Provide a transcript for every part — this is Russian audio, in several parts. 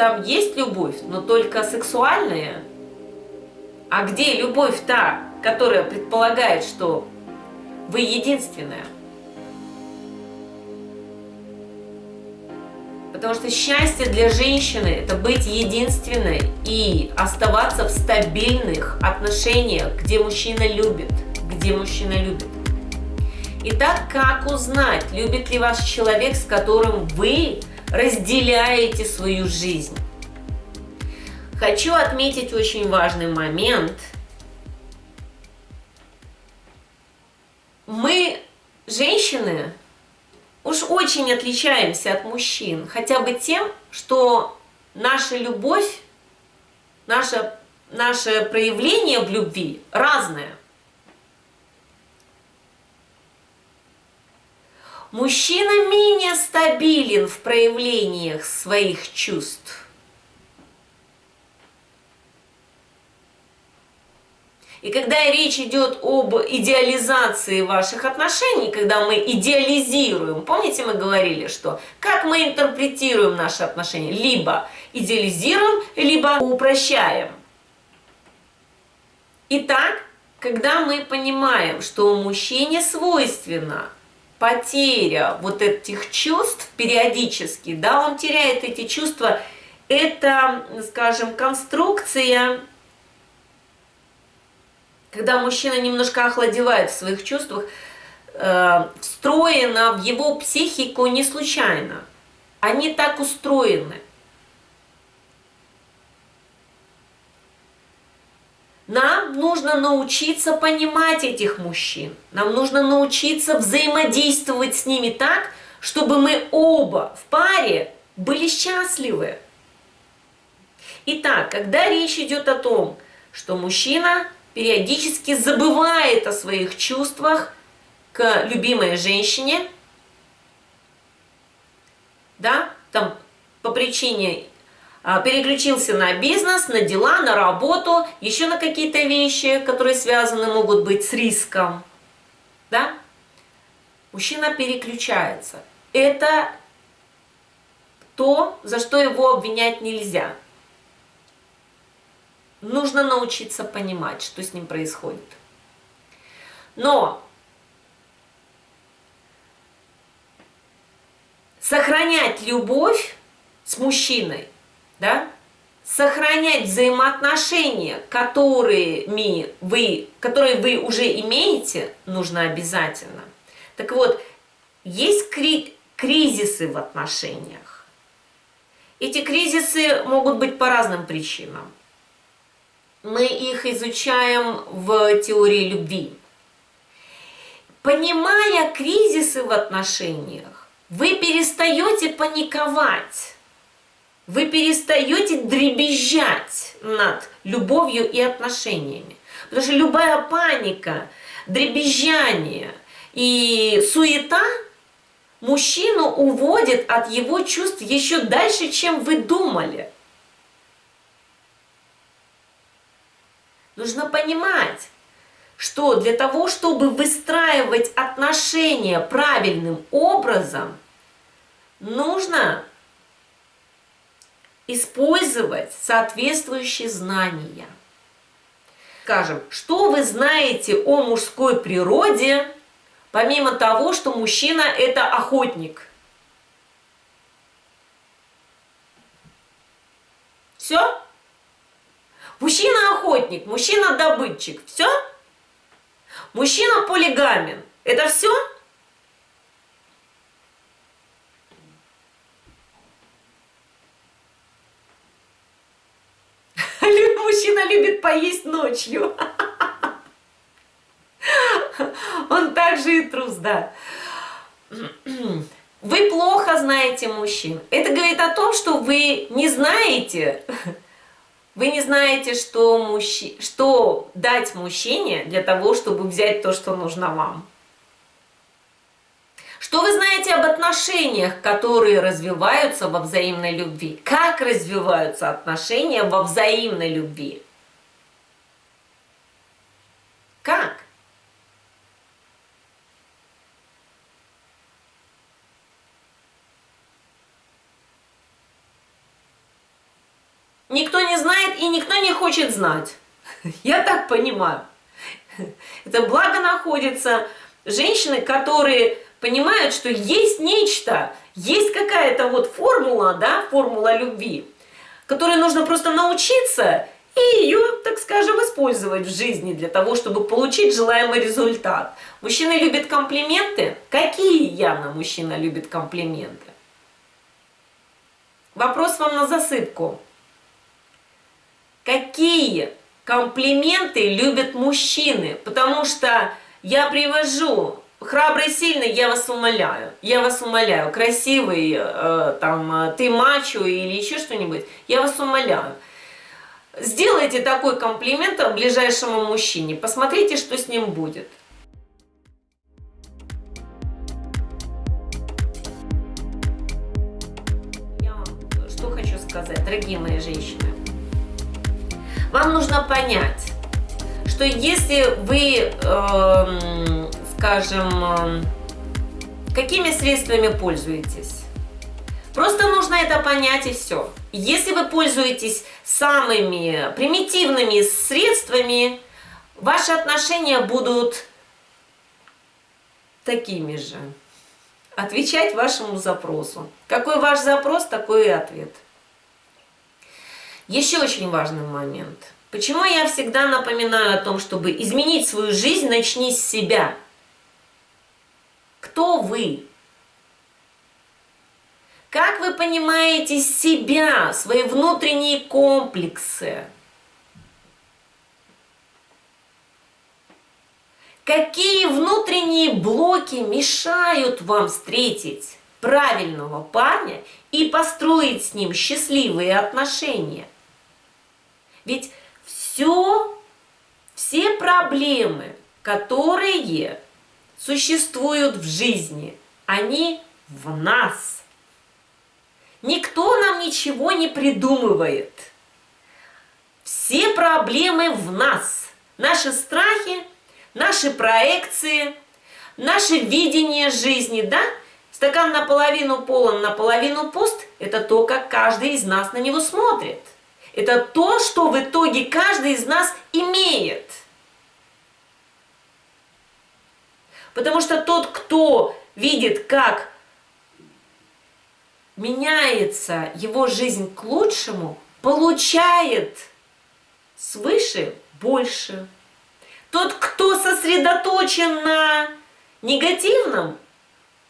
там есть любовь, но только сексуальная. А где любовь та, которая предполагает, что вы единственная? Потому что счастье для женщины – это быть единственной и оставаться в стабильных отношениях, где мужчина любит, где мужчина любит. Итак, как узнать, любит ли ваш человек, с которым вы разделяете свою жизнь? Хочу отметить очень важный момент. Мы, женщины, уж очень отличаемся от мужчин, хотя бы тем, что наша любовь, наше, наше проявление в любви разное. Мужчина менее стабилен в проявлениях своих чувств. И когда речь идет об идеализации ваших отношений, когда мы идеализируем, помните, мы говорили, что как мы интерпретируем наши отношения? Либо идеализируем, либо упрощаем. Итак, когда мы понимаем, что мужчине свойственно потеря вот этих чувств периодически, да, он теряет эти чувства, это, скажем, конструкция когда мужчина немножко охладевает в своих чувствах, э, встроено в его психику не случайно. Они так устроены. Нам нужно научиться понимать этих мужчин. Нам нужно научиться взаимодействовать с ними так, чтобы мы оба в паре были счастливы. Итак, когда речь идет о том, что мужчина периодически забывает о своих чувствах к любимой женщине, да, там по причине переключился на бизнес, на дела, на работу, еще на какие-то вещи, которые связаны могут быть с риском, да, мужчина переключается. Это то, за что его обвинять нельзя нужно научиться понимать, что с ним происходит. Но сохранять любовь с мужчиной, да, сохранять взаимоотношения, которыми вы, которые вы уже имеете, нужно обязательно. Так вот, есть кри кризисы в отношениях. Эти кризисы могут быть по разным причинам мы их изучаем в теории любви. Понимая кризисы в отношениях, вы перестаете паниковать, вы перестаете дребезжать над любовью и отношениями. Потому что любая паника, дребезжание и суета мужчину уводит от его чувств еще дальше, чем вы думали. Нужно понимать, что для того, чтобы выстраивать отношения правильным образом, нужно использовать соответствующие знания. Скажем, что вы знаете о мужской природе, помимо того, что мужчина – это охотник? Все? Мужчина-охотник, мужчина-добытчик. Все? Мужчина-полигамен. Это все? Мужчина любит поесть ночью. Он также и трус, да. Вы плохо знаете мужчин. Это говорит о том, что вы не знаете, вы не знаете, что, мужчи... что дать мужчине для того, чтобы взять то, что нужно вам. Что вы знаете об отношениях, которые развиваются во взаимной любви? Как развиваются отношения во взаимной любви? Как? Никто не знает и никто не хочет знать. Я так понимаю. Это благо находятся женщины, которые понимают, что есть нечто, есть какая-то вот формула, да, формула любви, которой нужно просто научиться и ее, так скажем, использовать в жизни для того, чтобы получить желаемый результат. Мужчина любит комплименты? Какие явно мужчина любит комплименты? Вопрос вам на засыпку. Какие комплименты любят мужчины? Потому что я привожу храбрый, сильный, я вас умоляю, я вас умоляю, красивый, э, там, ты мачо или еще что-нибудь, я вас умоляю. Сделайте такой комплимент ближайшему мужчине, посмотрите, что с ним будет. Я вам что хочу сказать, дорогие мои женщины. Вам нужно понять, что если вы, э, скажем, э, какими средствами пользуетесь, просто нужно это понять и все. Если вы пользуетесь самыми примитивными средствами, ваши отношения будут такими же. Отвечать вашему запросу. Какой ваш запрос, такой и ответ. Еще очень важный момент. Почему я всегда напоминаю о том, чтобы изменить свою жизнь, начни с себя. Кто вы? Как вы понимаете себя, свои внутренние комплексы? Какие внутренние блоки мешают вам встретить правильного парня и построить с ним счастливые отношения? Ведь все, все проблемы, которые существуют в жизни, они в нас. Никто нам ничего не придумывает. Все проблемы в нас. Наши страхи, наши проекции, наше видение жизни, да? Стакан наполовину полон, наполовину пуст – это то, как каждый из нас на него смотрит. Это то, что в итоге каждый из нас имеет. Потому что тот, кто видит, как меняется его жизнь к лучшему, получает свыше больше. Тот, кто сосредоточен на негативном,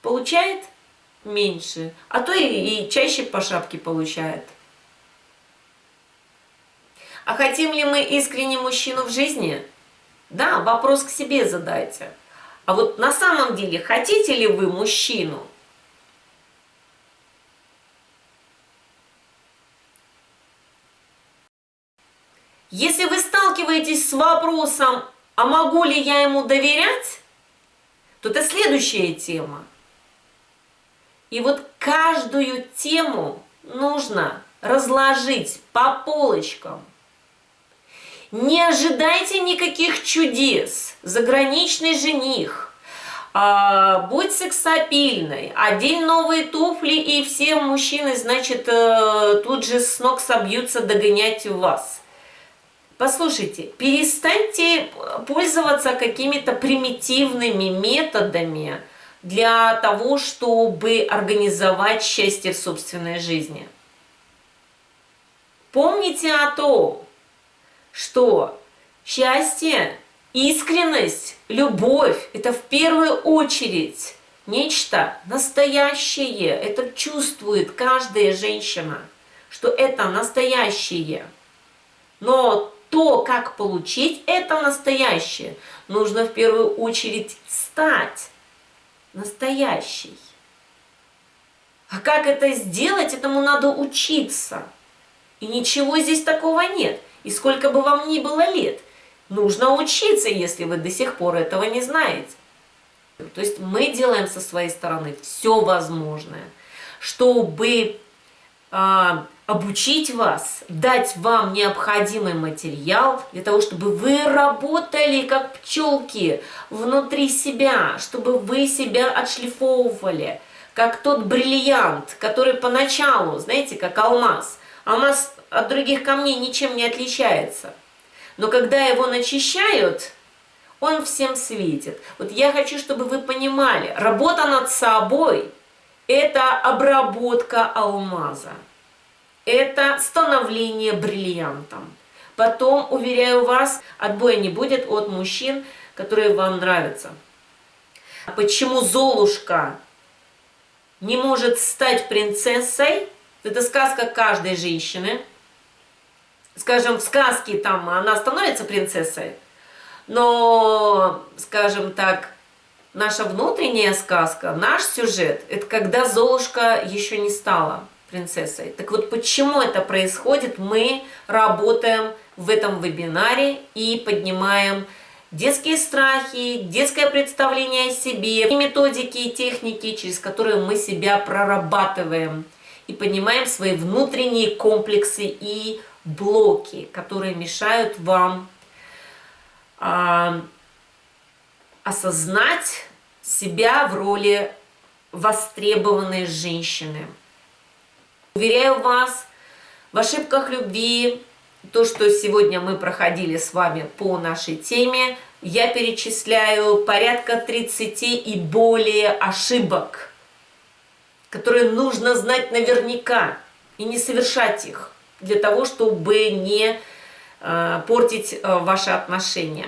получает меньше, а то и, и чаще по шапке получает. А хотим ли мы искренне мужчину в жизни? Да, вопрос к себе задайте. А вот на самом деле, хотите ли вы мужчину? Если вы сталкиваетесь с вопросом, а могу ли я ему доверять, то это следующая тема. И вот каждую тему нужно разложить по полочкам. Не ожидайте никаких чудес. Заграничный жених, а, будь сексапильной, одень новые туфли, и все мужчины, значит, э, тут же с ног собьются догонять вас. Послушайте, перестаньте пользоваться какими-то примитивными методами для того, чтобы организовать счастье в собственной жизни. Помните о том, что счастье, искренность, любовь – это в первую очередь нечто настоящее. Это чувствует каждая женщина, что это настоящее. Но то, как получить это настоящее, нужно в первую очередь стать настоящей. А как это сделать, этому надо учиться. И ничего здесь такого нет. И сколько бы вам ни было лет, нужно учиться, если вы до сих пор этого не знаете. То есть мы делаем со своей стороны все возможное, чтобы а, обучить вас, дать вам необходимый материал для того, чтобы вы работали как пчелки внутри себя, чтобы вы себя отшлифовывали, как тот бриллиант, который поначалу, знаете, как алмаз. Алмаз от других камней ничем не отличается. Но когда его начищают, он всем светит. Вот я хочу, чтобы вы понимали, работа над собой – это обработка алмаза. Это становление бриллиантом. Потом, уверяю вас, отбоя не будет от мужчин, которые вам нравятся. Почему Золушка не может стать принцессой? Это сказка каждой женщины. Скажем, в сказке там она становится принцессой, но, скажем так, наша внутренняя сказка, наш сюжет, это когда Золушка еще не стала принцессой. Так вот, почему это происходит, мы работаем в этом вебинаре и поднимаем детские страхи, детское представление о себе, методики и техники, через которые мы себя прорабатываем и поднимаем свои внутренние комплексы и блоки, которые мешают вам а, осознать себя в роли востребованной женщины. Уверяю вас, в ошибках любви, то, что сегодня мы проходили с вами по нашей теме, я перечисляю порядка 30 и более ошибок, которые нужно знать наверняка и не совершать их для того, чтобы не э, портить э, ваши отношения.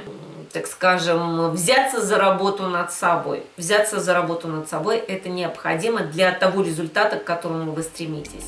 Так скажем, взяться за работу над собой. Взяться за работу над собой – это необходимо для того результата, к которому вы стремитесь.